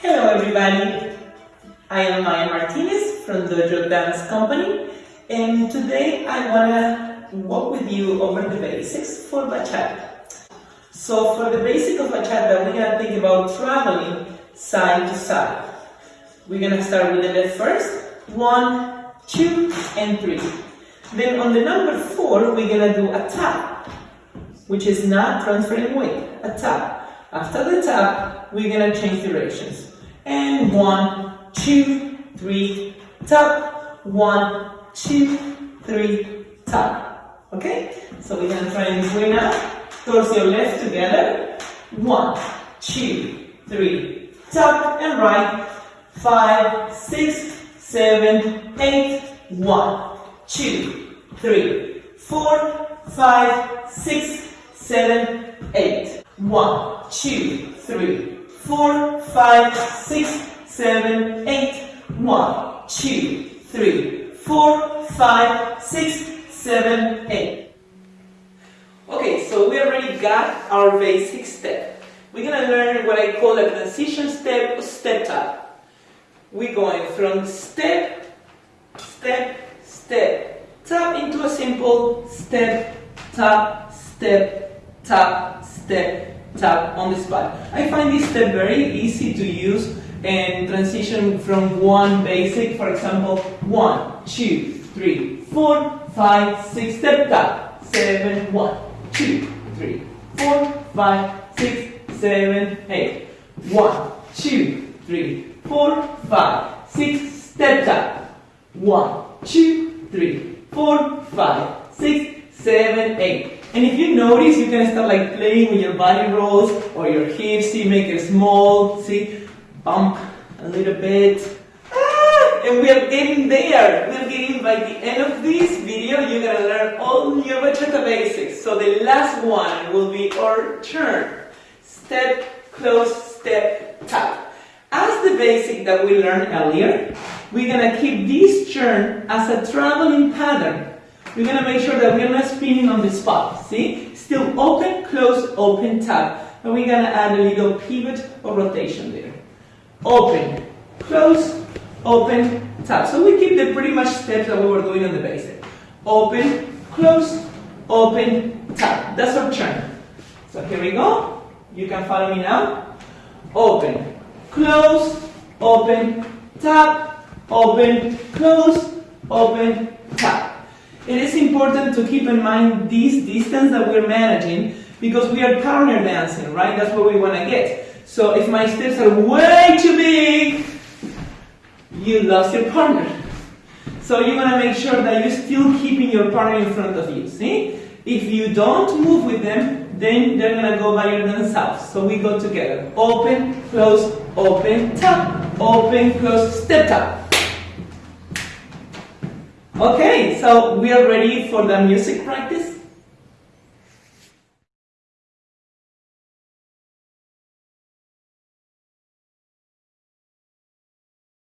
Hello everybody, I am Maya Martinez from Dojo Dance Company and today I want to walk with you over the basics for bachata. So for the basic of bachata, going to think about traveling side to side. We're going to start with the left first, one, two, and three. Then on the number four, we're going to do a tap, which is not transferring weight, a tap. After the tap, we're to change directions. And one, two, three, tap. One, two, three, tap. Okay? So we're to try this way now. Towards your left together. One, two, three, tap. And right. Five, six, seven, eight. One, two, three, four, five, six, seven, eight. One, two, three, four, five, six, seven, eight. One, two, three, four, five, six, seven, eight. Okay, so we already got our basic step. We're gonna learn what I call a transition step or step tap. We're going from step, step, step, tap into a simple step, tap, step, tap, step, tap on the spot. I find this step very easy to use and transition from one basic, for example, one, two, three, four, five, six, step tap, seven, one, two, three, four, five, six, seven, eight, one, two, three, four, five, six, step tap, one, two, three, four, five, six, seven, eight. And if you notice, you can start like playing with your body rolls or your hips, see, make it small, see, bump a little bit. Ah, and we are getting there. We are getting by the end of this video, you're gonna learn all your bachata basics. So the last one will be our turn. Step, close, step, tap. As the basic that we learned earlier, we're gonna keep this turn as a traveling pattern. We're going to make sure that we're not spinning on the spot. See? Still open, close, open, tap. And we're going to add a little pivot or rotation there. Open, close, open, tap. So we keep the pretty much steps that we were doing on the basic. Open, close, open, tap. That's our turn. So here we go. You can follow me now. Open, close, open, tap, open, close, open. It is important to keep in mind this distance that we're managing because we are partner dancing, right? That's what we want to get. So if my steps are way too big, you lost your partner. So you want to make sure that you're still keeping your partner in front of you, see? If you don't move with them, then they're going to go by themselves. So we go together. Open, close, open, tap. Open, close, step tap. Okay, so we are ready for the music practice.